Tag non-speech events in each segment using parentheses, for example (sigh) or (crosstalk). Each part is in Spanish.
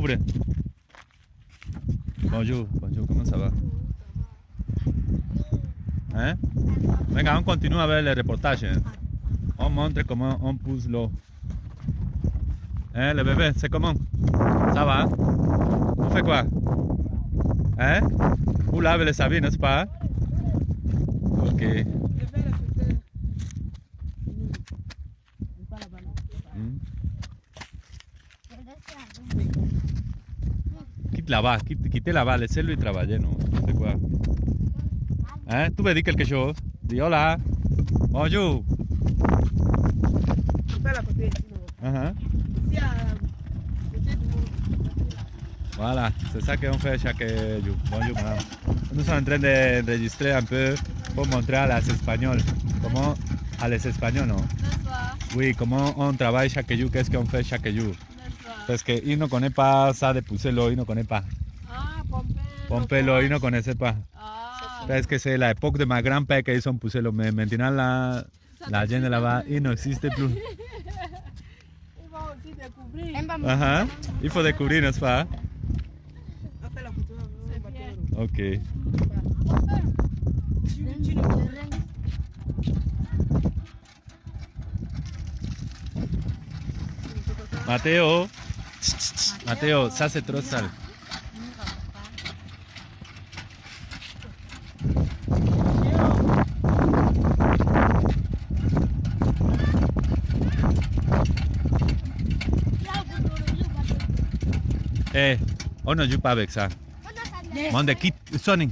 Ouvre. Bonjour, bonjour, comment ça va? Hein? Venga, on avec le reportage. hein. On montre comment on pousse l'eau. Hein, le bébé, c'est comment? Ça va? On fait quoi? Hein? Vous lavez les habits, n'est-ce pas? Ok. Hmm. Quitte là-bas, quitte, quittez là-bas, laissez-lui travailler, non? C'est quoi? Hein? Tu veux dire quelque chose? Dis hola. Bonjour. Uh-huh. Voilà, c'est ça qu'on fait chaque jour. Bonjour, madame. Nous sommes en train d'enregistrer un peu pour montrer à les Espagnols comment, à les Espagnols, non? Oui, comment on travaille chaque jour, qu'est-ce qu'on fait chaque jour. Qu'ils ne connaissent pas ça de ils ne connaissent pas. Ah, l'eau, ils ne connaissent pas. Ah, Parce que c'est l'époque de ma grand-père qu'ils ont poussé l'eau, mais maintenant la, la gente là-bas, il n'existe plus. on va aussi (laughs) découvrir. Ajá, faut découvrir, n'est-ce pas? C'est bien. Ok. Mateo. Mateo, c'est trop sale. Eh, on ne joue pas avec ça. Monde quitte, Sonic.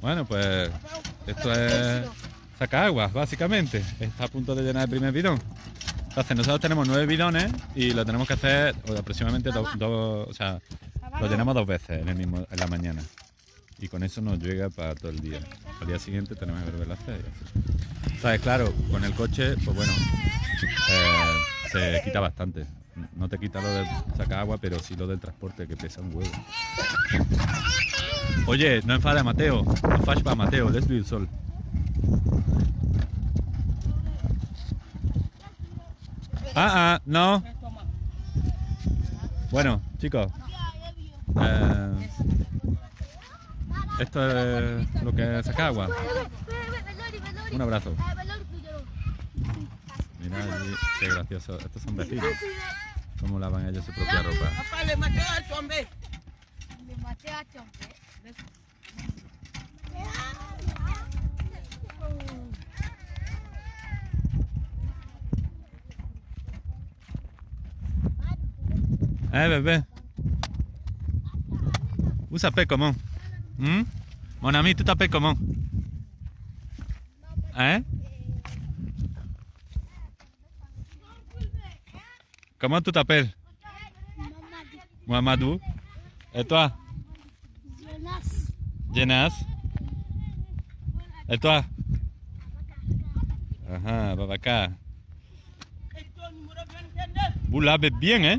Bueno, pues esto es sacar agua, básicamente. Está a punto de llenar el primer bidón. Entonces nosotros tenemos nueve bidones y lo tenemos que hacer o aproximadamente dos, o sea, lo llenamos dos veces en, el mismo, en la mañana. Y con eso nos llega para todo el día. Al día siguiente tenemos que volver a hacer. y así. ¿Sabes? Claro, con el coche, pues bueno, eh, se quita bastante. No te quita lo de sacar agua, pero sí lo del transporte, que pesa un huevo. Oye, no enfades a Mateo. No para Mateo, lesbi el sol. Ah, ah, no. Bueno, chicos. eh, esto es lo que saca agua. Un abrazo. Qué gracioso. Estos son vecinos. Cómo lavan ellos su propia ropa. Papá, le maté al chombe. Eh, bébé. Vous s'appelez comment Hmm? Mon ami, tu t'appelles comment Hein Comment tu t'appelles Mohamedou. Et toi Jenas. Et toi Ajá, Babacar. Esto número 29. Vous lavez bien, hein